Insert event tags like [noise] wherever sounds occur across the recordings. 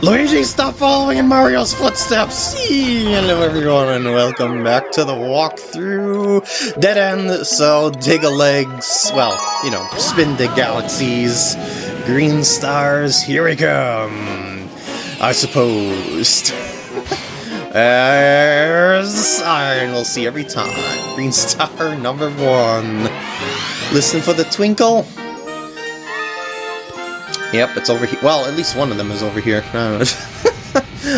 Luigi, stop following in Mario's footsteps! Hello everyone and welcome back to the walkthrough Dead End, so dig a legs, well, you know, spin the galaxies, green stars, here we come! I suppose. [laughs] There's the sign we'll see every time. Green star [laughs] number one. Listen for the twinkle. Yep, it's over here. Well, at least one of them is over here. [laughs]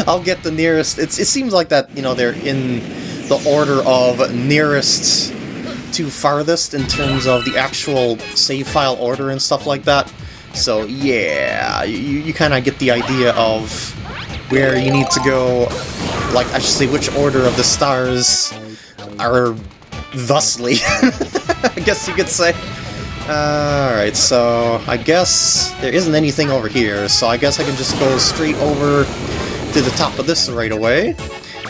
I'll get the nearest. It's, it seems like that, you know, they're in the order of nearest to farthest in terms of the actual save file order and stuff like that. So, yeah, you, you kind of get the idea of where you need to go, like, I should say, which order of the stars are thusly, [laughs] I guess you could say. Alright, so I guess there isn't anything over here, so I guess I can just go straight over to the top of this right away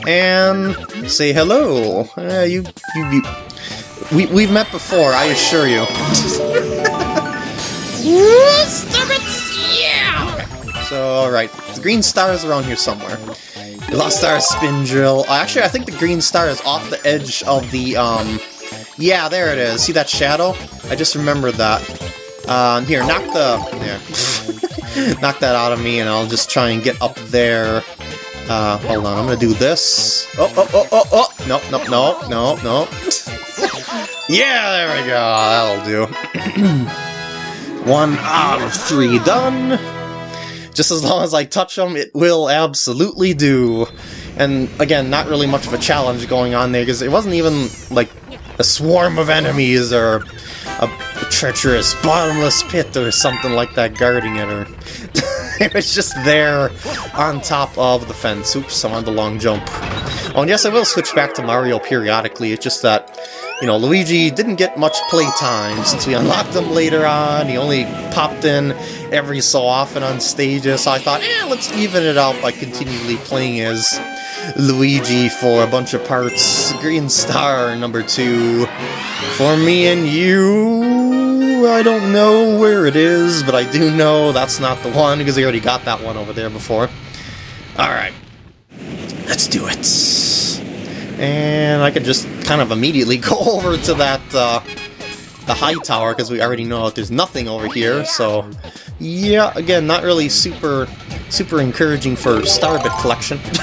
and say hello. Uh, you, you, you, we, we've met before, I assure you. yeah! So, alright, the green star is around here somewhere. The lost star spin drill. actually, I think the green star is off the edge of the, um, yeah, there it is. See that shadow? I just remembered that. Uh, here, knock the... [laughs] Knock that out of me, and I'll just try and get up there. Uh, hold on, I'm gonna do this. Oh, oh, oh, oh, oh! No, no, no, no, no. yeah, there we go. That'll do. [clears throat] One out of three done. Just as long as I touch them, it will absolutely do. And again, not really much of a challenge going on there, because it wasn't even, like, a swarm of enemies or a, treacherous bottomless pit or something like that guarding it or [laughs] it was just there on top of the fence. Oops, I'm on the long jump. Oh, and yes, I will switch back to Mario periodically. It's just that, you know, Luigi didn't get much playtime since we [laughs] unlocked him later on. He only popped in every so often on stages, so I thought, eh, let's even it out by continually playing as Luigi for a bunch of parts. Green Star number two. For me and you, I don't know where it is, but I do know that's not the one, because I already got that one over there before. Alright. Let's do it. And I could just kind of immediately [laughs] go over to that, uh, the high tower, because we already know that there's nothing over here, so... Yeah, again, not really super, super encouraging for Starbit collection. [laughs]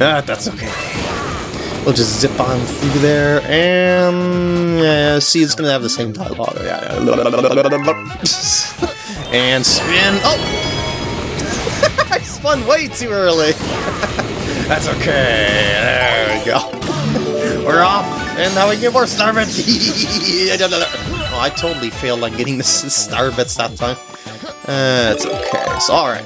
ah, that's okay. We'll just zip on through there, and... Yeah, see, it's gonna have the same dialogue. [laughs] And spin... Oh! I spun way too early! [laughs] that's okay, there we go. [laughs] We're off, and now we get more Starbits! [laughs] oh, I totally failed on getting the Starbits that time. Uh, it's okay, so alright.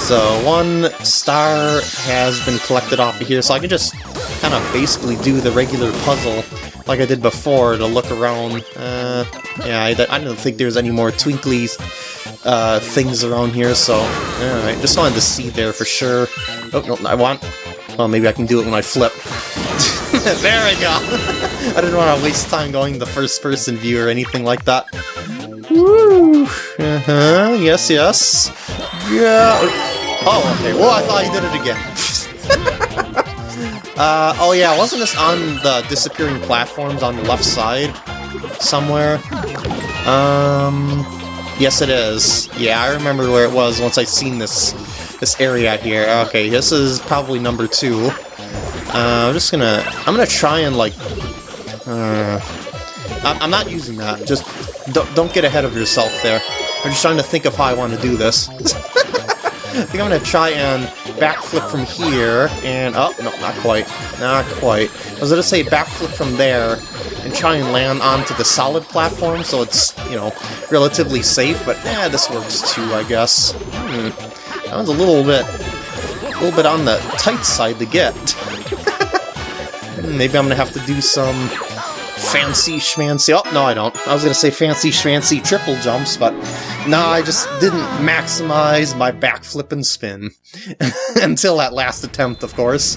So one star has been collected off of here, so I can just kind of basically do the regular puzzle like I did before to look around. Uh, yeah, I, I don't think there's any more twinkly uh, things around here, so alright, just wanted to see there for sure. Oh, no, I want... Well, maybe I can do it when I flip. [laughs] there we go! [laughs] I didn't want to waste time going the first-person view or anything like that. Woo! Uh-huh, yes, yes. Yeah. Oh, okay. Well, I thought you did it again. [laughs] uh, oh yeah, wasn't this on the disappearing platforms on the left side? Somewhere? Um... Yes, it is. Yeah, I remember where it was once I seen this this area here. Okay, this is probably number two. Uh, I'm just gonna... I'm gonna try and, like... Uh, I'm not using that. Just don't, don't get ahead of yourself there. I'm just trying to think of how I want to do this. [laughs] I think I'm to try and backflip from here, and... Oh, no, not quite. Not quite. I was to say backflip from there, and try and land onto the solid platform, so it's, you know, relatively safe, but eh, this works too, I guess. Hmm. That was a little bit... a little bit on the tight side to get. [laughs] Maybe I'm to have to do some fancy schmancy. Oh, no, I don't. I was to say fancy schmancy triple jumps, but no, I just didn't maximize my backflip and spin. [laughs] Until that last attempt, of course.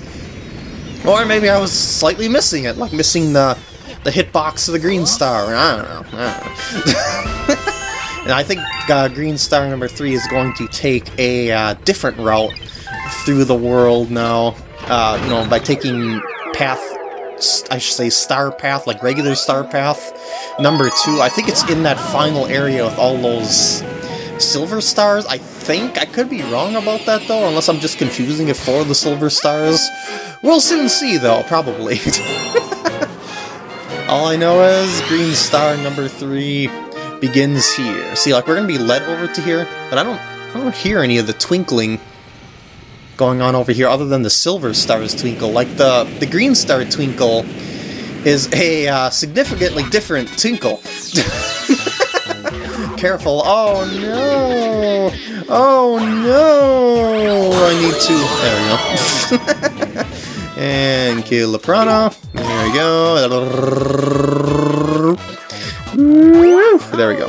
Or maybe I was slightly missing it, like missing the the hitbox of the green star. I don't know. I don't know. [laughs] And I think uh, Green Star number 3 is going to take a uh, different route through the world now. Uh, you know, by taking path, I should say star path, like regular star path. Number 2, I think it's in that final area with all those silver stars, I think. I could be wrong about that, though, unless I'm just confusing it for the silver stars. We'll soon see, though, probably. [laughs] All I know is green star number three begins here. See, like, we're gonna be led over to here, but I don't, I don't hear any of the twinkling going on over here other than the silver stars twinkle. Like, the, the green star twinkle is a uh, significantly different twinkle. [laughs] Careful. Oh, no! Oh, no! I need to... There we go. [laughs] and kill the piranha. There we go. There we go.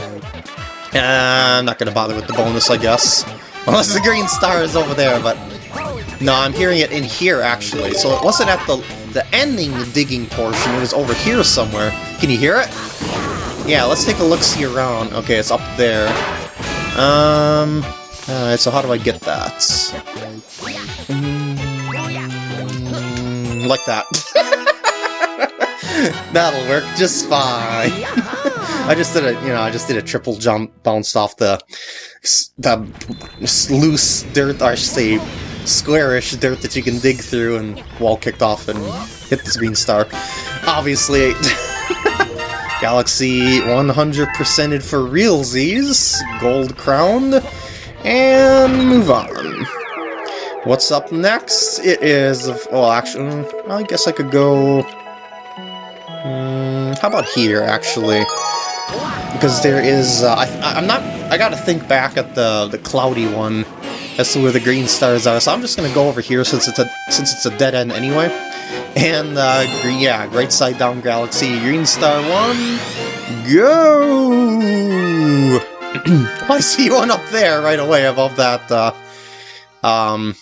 I'm not going to bother with the bonus, I guess. [laughs] Unless the green star is over there, but... No, I'm hearing it in here, actually. So it wasn't at the, the ending digging portion, it was over here somewhere. Can you hear it? Yeah, let's take a look-see around. Okay, it's up there. Um... Alright, so how do I get that? like that. [laughs] [laughs] That'll work just fine. [laughs] I just did a, you know, I just did a triple jump, bounced off the, the loose dirt, I should say, squarish dirt that you can dig through, and wall kicked off and hit the green star. Obviously, [laughs] Galaxy 100%ed for realsies, gold crowned, and move on. What's up next? It is... Well, actually, mm, I guess I could go... How about here, actually? Because there is... Uh, I, I'm not... I gotta think back at the, the cloudy one as to where the green stars are, so I'm just gonna go over here since it's a since it's a dead end anyway. And, uh, yeah, Rightside Down Galaxy, Green Star 1, go! [clears throat] I see one up there right away above that, uh, um,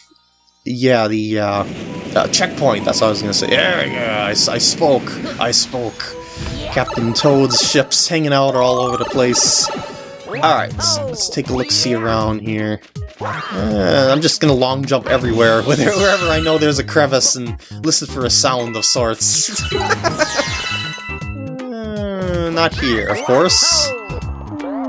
yeah, the uh, uh, checkpoint, that's what I was gonna say. There we go, I, I spoke, I spoke. Captain Toad's ships hanging out all over the place. Alright, so let's take a look-see around here. Uh, I'm just gonna long jump everywhere, [laughs] wherever I know there's a crevice, and listen for a sound of sorts. uh, not here, of course.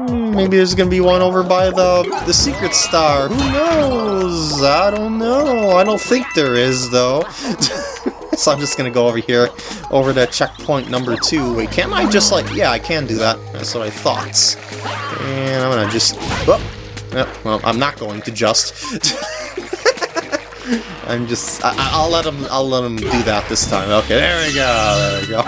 Maybe there's gonna be one over by the the secret star. Who knows? I don't know. I don't think there is though. [laughs] so I'm just gonna go over here, over to checkpoint number two. Wait, can't I just like? Yeah, I can do that. That's what I thought. And I'm gonna just. Oh, well, I'm not going to just. [laughs] I'm just. I, will let him. I'll let him do that this time. Okay, there we go. There we go.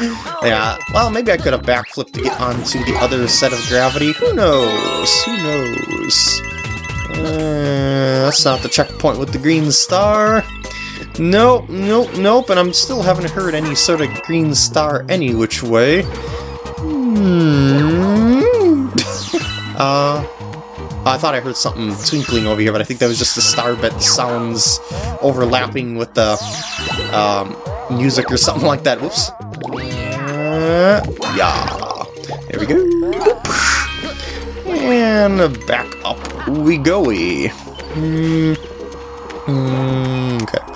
[laughs] yeah, well, maybe I could have backflipped to get onto the other set of gravity. Who knows? Who knows? Uh, that's not the checkpoint with the green star. Nope, nope, nope, and I'm still haven't heard any sort of green star any which way. Hmm. [laughs] uh, I thought I heard something twinkling over here, but I think that was just the star. starbit sounds overlapping with the um, music or something like that. Whoops. Yeah. There we go. And back up we go. Mm. Mm, okay.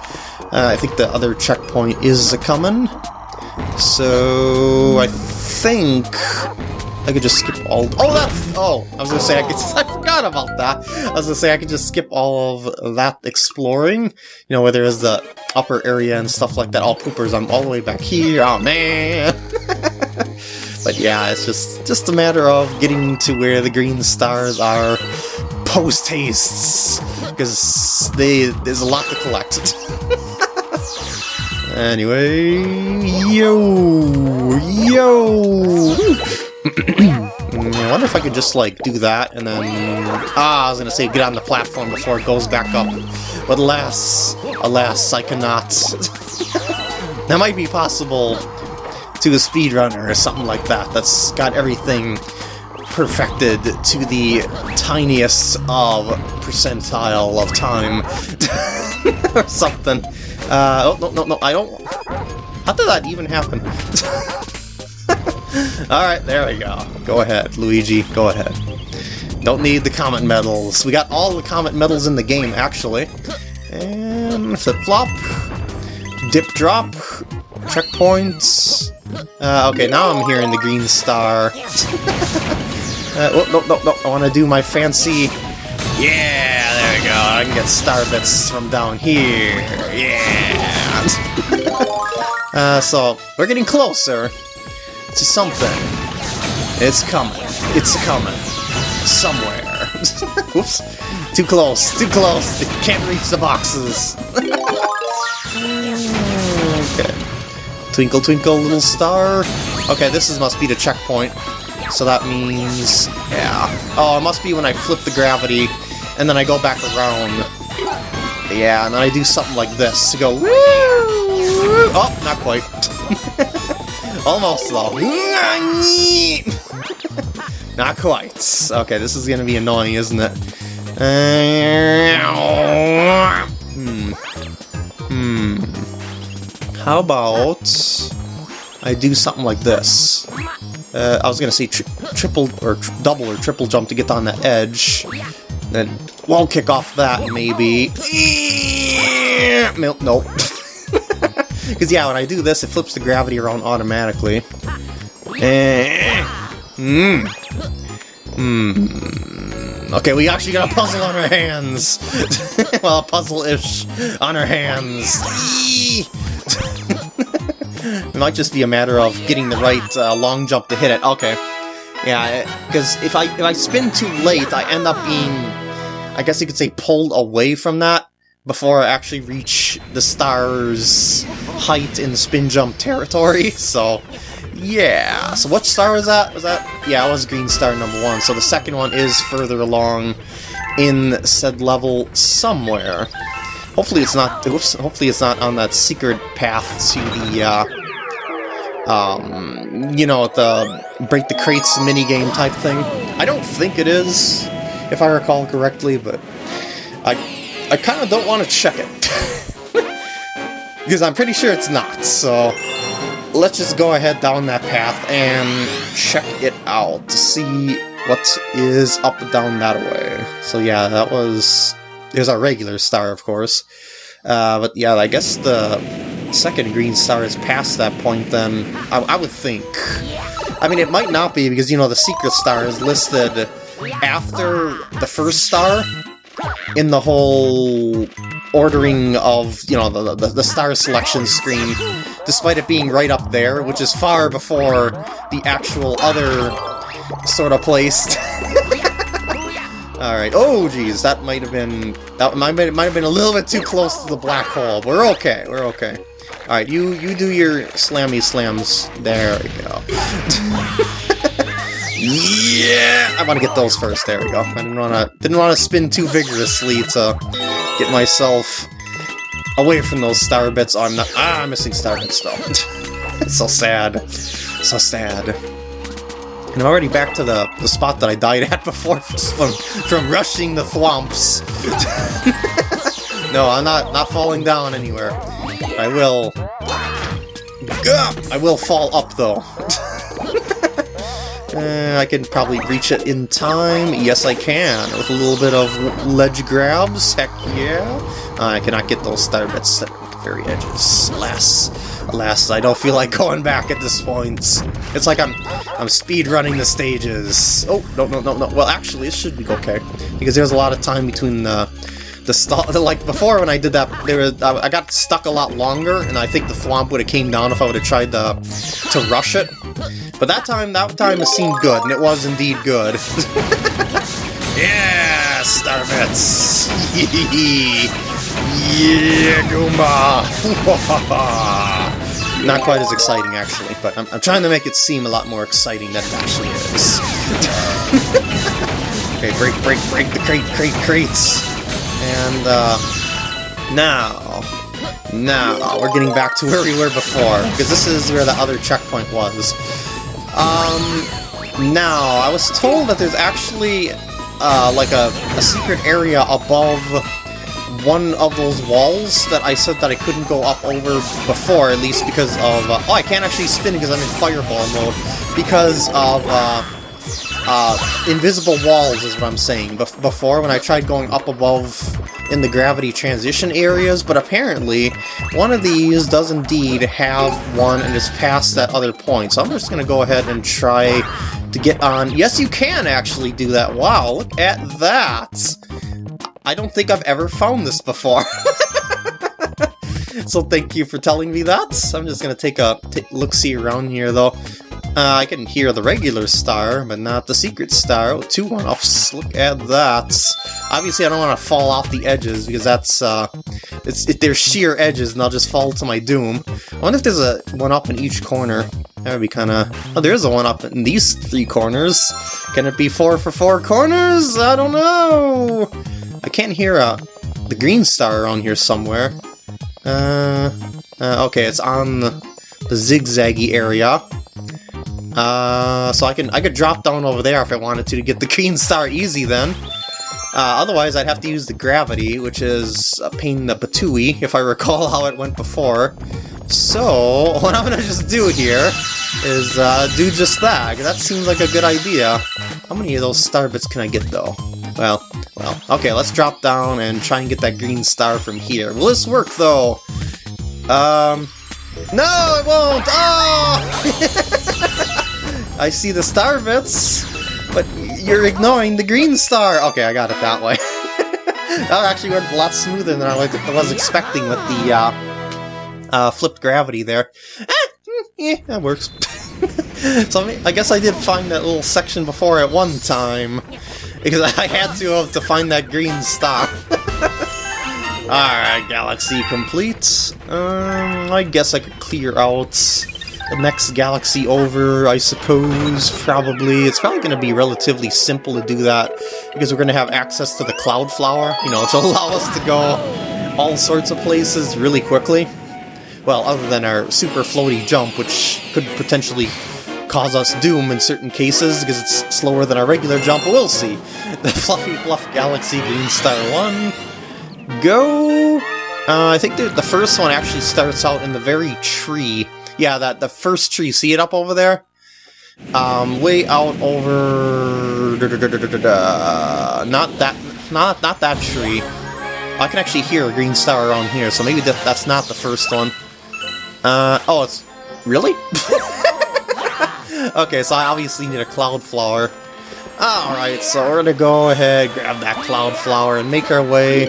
Uh, I think the other checkpoint is coming. So I think I could just skip all. Oh, that. Oh, I was gonna say I could. [laughs] I forgot about that. I was gonna say I could just skip all of that exploring. You know, where there is the upper area and stuff like that. All poopers. I'm all the way back here. Oh man. [laughs] but yeah, it's just just a matter of getting to where the green stars are post hastes because they there's a lot to collect. [laughs] anyway, yo, yo. [clears throat] I wonder if I could just, like, do that, and then... Ah, I was gonna say get on the platform before it goes back up. But alas, alas, I cannot. [laughs] that might be possible to a speedrunner or something like that, that's got everything perfected to the tiniest of percentile of time. [laughs] or something. Uh, oh, no, no, no, I don't... How did that even happen? [laughs] Alright, there we go. Go ahead, Luigi, go ahead. Don't need the comet medals. We got all the comet medals in the game, actually. And flip-flop. Dip-drop. Checkpoints. Uh, okay, now I'm hearing the green star. [laughs] uh, oh, no, no, no, I want to do my fancy... Yeah, there we go. I can get star bits from down here. Yeah. [laughs] uh, so, we're getting closer to something. It's coming. It's coming. Somewhere. [laughs] Oops. Too close. Too close. It Can't reach the boxes. [laughs] okay. Twinkle, twinkle, little star. Okay, this is must be the checkpoint. So that means... Yeah. Oh, it must be when I flip the gravity, and then I go back around. Yeah, and then I do something like this to go... Woo! Oh, not quite. [laughs] Almost, though. [laughs] not quite. Okay, this is gonna be annoying, isn't it? hmm. Hmm. How about I do something like this? Uh, I was gonna say tri triple or tri double or triple jump to get on the edge. Then wall kick off that maybe. Nope. [laughs] Because yeah, when I do this, it flips the gravity around automatically. Hmm. Hmm. Okay, we actually got a puzzle on our hands. [laughs] well, a puzzle-ish on our hands. Might just be a matter of getting the right uh, long jump to hit it. Okay. Yeah, because if I if I spin too late, I end up being, I guess you could say, pulled away from that before I actually reach the star's height in spin jump territory. [laughs] So, yeah. So what star was that? Was that? Yeah, it was green star number one. So the second one is further along in said level somewhere. Hopefully it's not. Oops, hopefully it's not on that secret path to the. Uh, um, you know, the break the crates minigame type thing. I don't think it is, if I recall correctly, but I I kind of don't want to check it. [laughs] because I'm pretty sure it's not, so let's just go ahead down that path and check it out to see what is up down that way. So yeah, that was... There's our regular star, of course. Uh, but yeah, I guess the second green star is past that point then, I, I would think. I mean, it might not be, because, you know, the secret star is listed after the first star, in the whole ordering of, you know, the, the, the, star selection screen, despite it being right up there, which is far before the actual other sort of place. [laughs] Alright, oh geez, that might have been, that might, might have been a little bit too close to the black hole, but we're okay, we're okay. Alright, you, you do your slammy slams, there we go. Yeah! I want to get those first. There we go. I didn't want to didn't want to spin too vigorously to get myself away from those star bits. Oh, I'm not. Ah, I'm missing star bits though. [laughs] it's so sad. So sad. And I'm already back to the, the spot that I died at [laughs] before from, from rushing the thwomps. [laughs] no, I'm not not falling down anywhere. I will. I will fall up though. Uh, [laughs] I can probably reach it in time. Yes, I can. With a little bit of ledge grabs. Heck yeah. Uh, I cannot get those star bits at the very edges. Alas. Alas, I don't feel like going back at this point. It's like I'm I'm speed running the stages. Oh, no, no, no, no. Well, actually, it should be okay. Because there's a lot of time between the the [laughs] like before when I did that, there was, I got stuck a lot longer, and I think the thwomp would have came down if I would have tried to, to rush it. But that time, that time it seemed good, and it was indeed good. [laughs] yeah, Starbits! [laughs] yeah, Goomba! Not quite as exciting, actually, but I'm, I'm trying to make it seem a lot more exciting than it actually is. okay, break, break, break the crate, crate, crates! And, uh, now, now, we're getting back to where we were before, because this is where the other checkpoint was. Um, now, I was told that there's actually, uh, like a, a secret area above one of those walls that I said that I couldn't go up over before, at least because of... Uh, oh, I can't actually spin because I'm in fireball mode. Because of... Uh, uh, invisible walls is what I'm saying. Bef before, when I tried going up above in the gravity transition areas, but apparently one of these does indeed have one and is past that other point. So I'm just going to go ahead and try to get on... Yes, you can actually do that. Wow, look at that! I don't think I've ever found this before. [laughs] so thank you for telling me that. I'm just going to take a look-see around here, though. Uh, I can hear the regular star, but not the secret star. Oh, two one-offs. Look at that. Obviously, I don't want to fall off the edges, because that's, uh, it's, it, they're sheer edges, and I'll just fall to my doom. I wonder if there's a one-up in each corner. That would be kind of... Oh, there is a one-up in these three corners. Can it be four for four corners? I don't know! I can't hear uh, the green star around here somewhere. Uh, uh, okay, it's on the, the zigzaggy area. Uh, so I can I could drop down over there if I wanted to to get the green star easy then. Uh, otherwise, I'd have to use the gravity, which is a pain in the patooey, if I recall [laughs] how it went before. So, [laughs] what I'm gonna just do here is uh, do just that. That seems like a good idea. How many of those star bits can I get, though? Well, well, okay, let's drop down and try and get that green star from here. Will this work, though? Um, no, it won't! Oh! [laughs] I see the star bits, but you're ignoring the green star. Okay, I got it that way. [laughs] that actually went a lot smoother than I was expecting with the uh, uh, flipped gravity there. Eh, yeah, that works. [laughs] so I guess I did find that little section before at one time, because I had to have to find that green star. [laughs] Alright, galaxy complete. Um, I guess I could clear out the next galaxy over, I suppose, probably. It's probably going to be relatively simple to do that, because we're going to have access to the Cloud Flower, you know, to [laughs] allow us to go all sorts of places really quickly. Well, other than our super floaty jump, which could potentially cause us doom in certain cases, because it's slower than our regular jump, we'll see. [laughs] The Fluffy Bluff Galaxy Green Star 1, go! Uh, I think the, the first one actually starts out in the very tree yeah, that the first tree. See it up over there? Um, way out over... Da, da, da, not that... Not, not that tree. I can actually hear a green star around here, so maybe that, that's not the first one. Uh, oh, it's... Really? [laughs] okay, so I obviously need a cloud flower. Alright, so we're gonna go ahead, grab that cloud flower, and make our way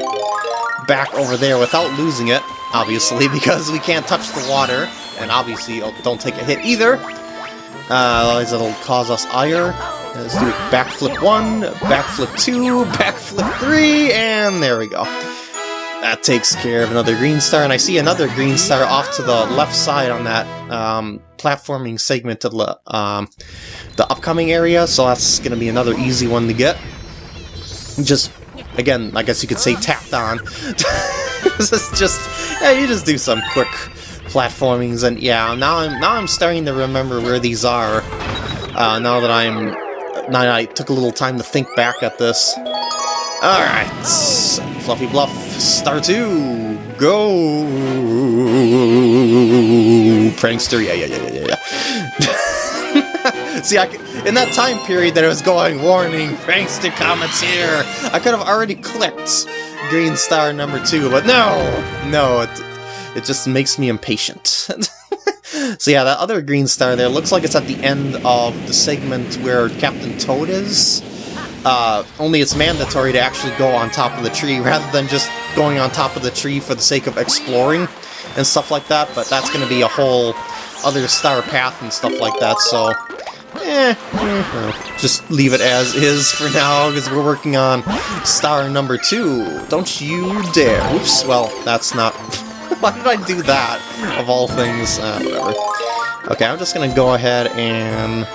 back over there without losing it, obviously, [laughs] because we can't touch the water and obviously don't take a hit either. Uh, it'll cause us ire. Let's do backflip 1, backflip 2, [laughs] backflip 3, and there we go. That takes care of another green star, and I see another green star off to the left side on that um, platforming segment of the, um, the upcoming area, so that's going to be another easy one to get. Just, again, I guess you could say tapped on. [laughs] is just, yeah, you just do some quick platformings, and yeah, now I'm now I'm starting to remember where these are. Uh, now that I'm now I took a little time to think back at this. All right, Fluffy Bluff, Star Two, go! Prankster, yeah, yeah, yeah, yeah, yeah. [laughs] See, I, in that time period that it was going, warning, thanks to comments here, I could have already clicked Green Star number two, but no, no, it, it just makes me impatient. [laughs] so yeah, that other green star there looks like it's at the end of the segment where Captain Toad is. Uh, only it's mandatory to actually go on top of the tree rather than just going on top of the tree for the sake of exploring and stuff like that, but that's going to be a whole other star path and stuff like that, so eh, eh, just leave it as is for now, because we're working on star number two. Don't you dare. Oops, well, that's not [laughs] Why did I do that, of all things? Uh, whatever. Okay, I'm just gonna go ahead and...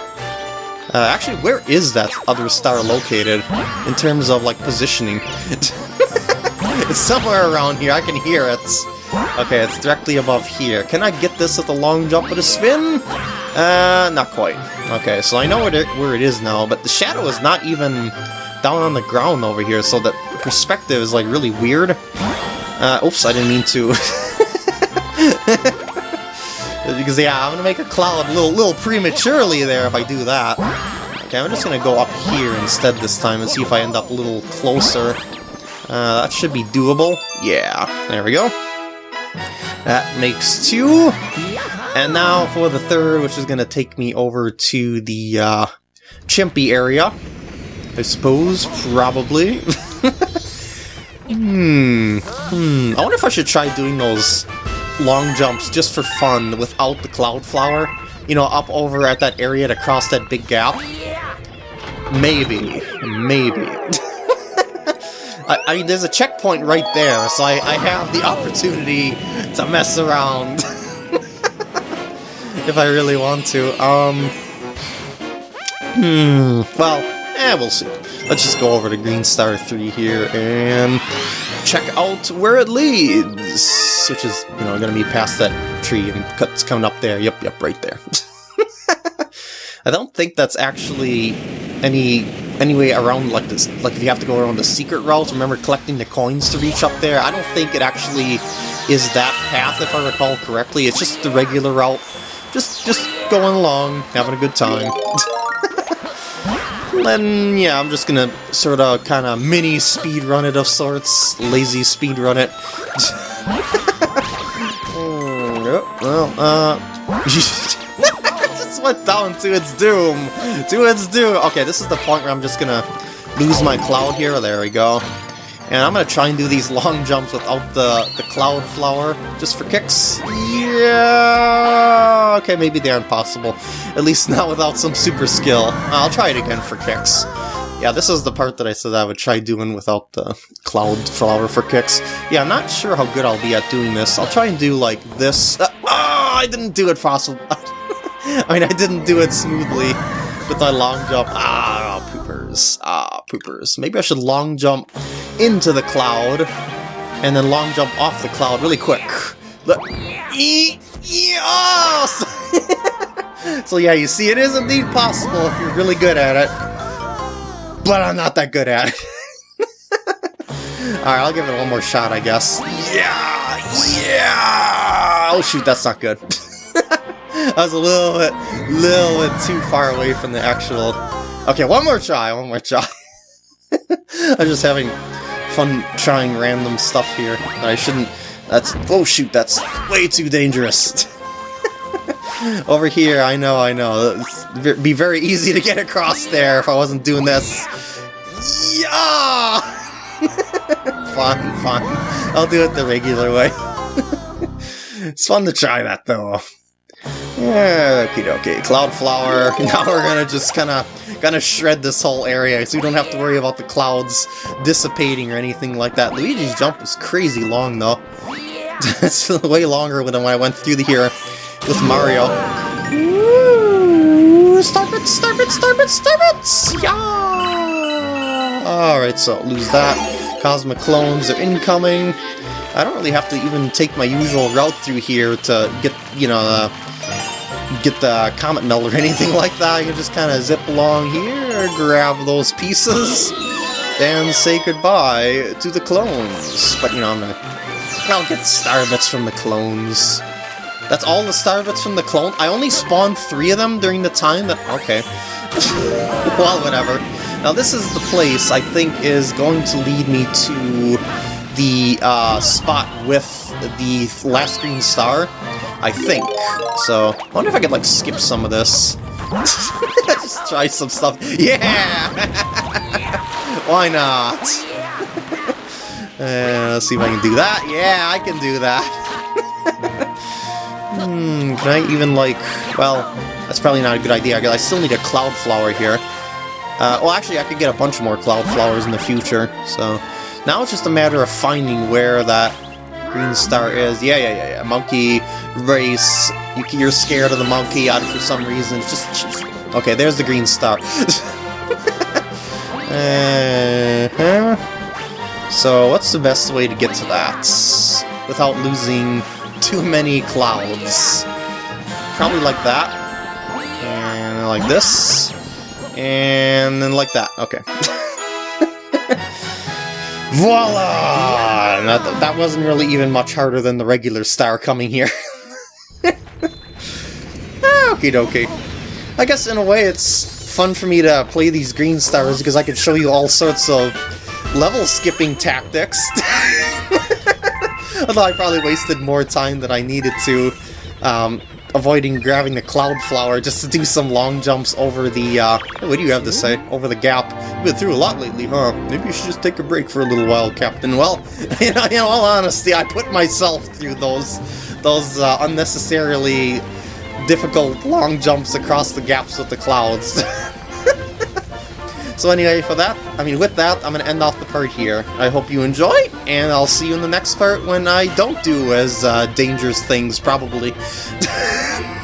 Uh, actually, where is that other star located, in terms of, like, positioning? [laughs] it's somewhere around here, I can hear it. Okay, it's directly above here. Can I get this with a long jump with a spin? Uh, not quite. Okay, so I know where it, where it is now, but the shadow is not even down on the ground over here, so the perspective is, like, really weird. Uh, oops, I didn't mean to. [laughs] because yeah, I'm gonna make a cloud a little, little prematurely there if I do that. Okay, I'm just gonna go up here instead this time and see if I end up a little closer. Uh, that should be doable. Yeah, there we go. That makes two. And now for the third, which is gonna take me over to the uh, Chimpy area. I suppose, probably. [laughs] hmm. Hmm. I wonder if I should try doing those long jumps just for fun without the Cloud Flower. You know, up over at that area to cross that big gap. Maybe. Maybe. [laughs] I, I, mean, there's a checkpoint right there, so I, I have the opportunity to mess around. [laughs] if I really want to. Um... Hmm, well, eh, we'll see. Let's just go over to Green Star 3 here and check out where it leads, which is, you know, going to be past that tree and cuts coming up there. Yep, yep, right there. [laughs] I don't think that's actually any any way around like this. Like if you have to go around the secret route, remember collecting the coins to reach up there. I don't think it actually is that path, if I recall correctly. It's just the regular route. Just just going along, having a good time. [laughs] then, yeah, I'm just gonna sort of kind of mini speed run it of sorts. Lazy speed run it. [laughs] oh, well, uh... [laughs] just went down to its doom! To its doom! Okay, this is the point where I'm just gonna lose my cloud here. There we go. And I'm gonna try and do these long jumps without the, the cloud flower, just for kicks. Yeah! Okay, maybe they're impossible. At least not without some super skill. I'll try it again for kicks. Yeah, this is the part that I said I would try doing without the cloud flower for kicks. Yeah, I'm not sure how good I'll be at doing this. I'll try and do like this. Uh, oh, I didn't do it possible. [laughs] I mean, I didn't do it smoothly with my long jump. Ah, poopers. Ah, poopers. Maybe I should long jump into the cloud, and then long jump off the cloud really quick. Look. Yes! [laughs] so yeah, you see, it is indeed possible if you're really good at it. But I'm not that good at it. [laughs] Alright, I'll give it one more shot, I guess. Yeah! Yeah! Oh shoot, that's not good. [laughs] I was a little bit, little bit too far away from the actual... Okay, one more try, one more try. [laughs] I'm just having fun trying random stuff here that I shouldn't... That's... Oh shoot, that's way too dangerous. [laughs] Over here, I know, I know. It'd be very easy to get across there if I wasn't doing this. Yeah! [laughs] fine, fine. I'll do it the regular way. it's fun to try that, though. Yeah, okie dokie. Cloudflower. Now we're gonna just kinda gonna shred this whole area so you don't have to worry about the clouds dissipating or anything like that. Luigi's jump is crazy long though. [laughs] it's way longer than when I went through the here with Mario. Ooh, Starbits, Starbits, Starbits, Starbits! Yeah! Alright, so lose that. Cosmic clones are incoming. I don't really have to even take my usual route through here to get, you know, uh, get the Comet Medal or anything like that. You can just kind of zip along here, grab those pieces, and say goodbye to the clones. But, you know, I'm gonna... I'll get star bits from the clones. That's all the star bits from the clone? I only spawned three of them during the time that... Okay. [laughs] well, whatever. Now, this is the place I think is going to lead me to the uh, spot with the last green star. I think. So, I wonder if I could, like, skip some of this. [laughs] Just try some stuff. Yeah! [laughs] Why not? [laughs] uh, let's see if I can do that. Yeah, I can do that. hmm, can I even, like... Well, that's probably not a good idea. I still need a cloud flower here. Uh, well, actually, I could get a bunch more cloud flowers in the future, so... Now it's just a matter of finding where that green star is. Yeah, yeah, yeah, yeah. Monkey race. You, are scared of the monkey out for some reason. It's just, just okay. There's the green star. [laughs] uh -huh. So what's the best way to get to that without losing too many clouds? Probably like that, and like this, and then like that. Okay. [laughs] Voila! That, that wasn't really even much harder than the regular star coming here. [laughs] Okie dokie. I guess in a way it's fun for me to play these green stars because I can show you all sorts of level skipping tactics. [laughs] Although I probably wasted more time than I needed to um, avoiding grabbing the cloud flower just to do some long jumps over the, uh, what do you have to say, over the gap. You've been through a lot lately, huh? Maybe you should just take a break for a little while, Captain. Well, [laughs] in, in all honesty, I put myself through those, those uh, unnecessarily difficult long jumps across the gaps with the clouds. [laughs] so anyway, for that, I mean, with that, I'm going to end off the part here. I hope you enjoy, and I'll see you in the next part when I don't do as uh, dangerous things, probably. [laughs]